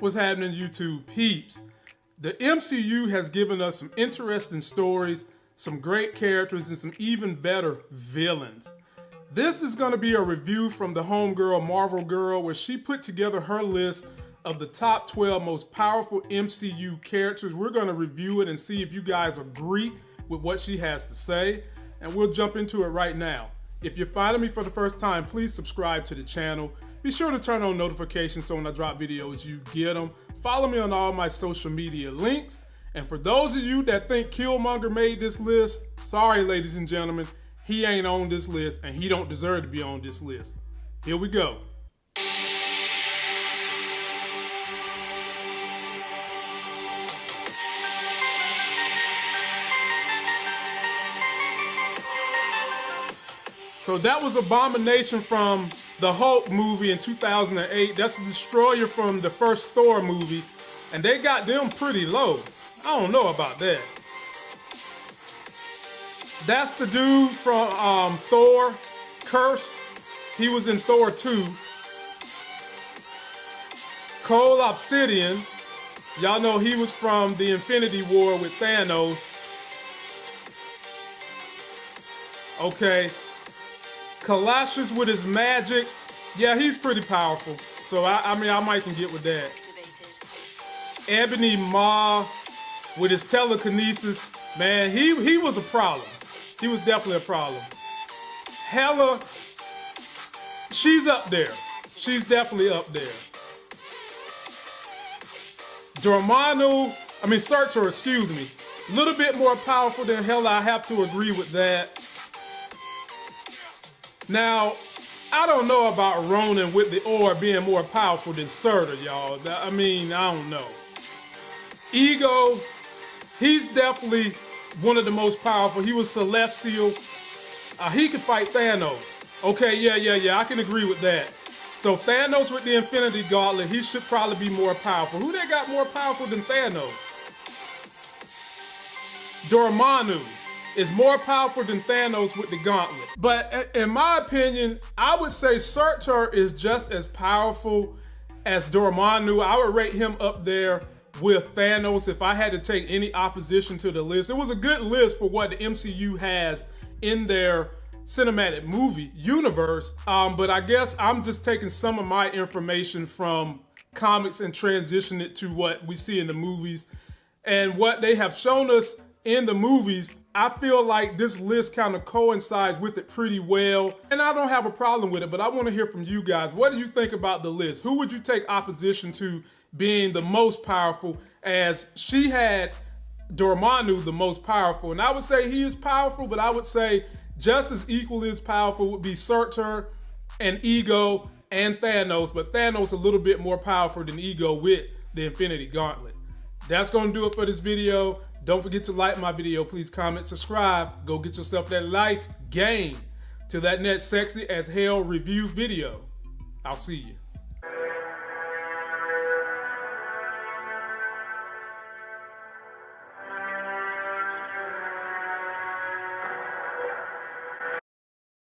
What's happening, YouTube peeps? The MCU has given us some interesting stories, some great characters, and some even better villains. This is going to be a review from the homegirl Marvel Girl, where she put together her list of the top 12 most powerful MCU characters. We're going to review it and see if you guys agree with what she has to say, and we'll jump into it right now. If you're finding me for the first time, please subscribe to the channel. Be sure to turn on notifications so when I drop videos, you get them. Follow me on all my social media links. And for those of you that think Killmonger made this list, sorry, ladies and gentlemen, he ain't on this list and he don't deserve to be on this list. Here we go. So that was Abomination from the Hulk movie in 2008. That's the Destroyer from the first Thor movie. And they got them pretty low. I don't know about that. That's the dude from um, Thor, Kurse. He was in Thor 2. Cull Obsidian. Y'all know he was from the Infinity War with Thanos. Okay, Kaecilius with his magic. Yeah, he's pretty powerful. So, I, I mean, I might can get with that. Ebony Maw with his telekinesis. Man, he, he was a problem. He was definitely a problem. Hela, she's up there. She's definitely up there. Dormammu, I mean, Surtur, excuse me. A little bit more powerful than Hela, I have to agree with that. Now, I don't know about Ronan with the orb being more powerful than Surtur, y'all. I mean, I don't know. Ego, he's definitely one of the most powerful. He was celestial. Uh, he could fight Thanos. Okay, yeah, yeah, yeah, I can agree with that. So Thanos with the Infinity Gauntlet, he should probably be more powerful. Who they got more powerful than Thanos? Dormammu is more powerful than Thanos with the gauntlet. But in my opinion, I would say Surtur is just as powerful as Dormammu. I would rate him up there with Thanos if I had to take any opposition to the list. It was a good list for what the MCU has in their cinematic movie universe. Um, but I guess I'm just taking some of my information from comics and transition it to what we see in the movies. And what they have shown us in the movies I feel like this list kind of coincides with it pretty well, and I don't have a problem with it, but I want to hear from you guys. What do you think about the list? Who would you take opposition to being the most powerful as she had Dormammu the most powerful? And I would say he is powerful, but I would say just as equally as powerful would be Surtur and Ego and Thanos, but Thanos a little bit more powerful than Ego with the Infinity Gauntlet. That's going to do it for this video. Don't forget to like my video. Please comment, subscribe. Go get yourself that life game. to that net sexy as hell review video. I'll see you.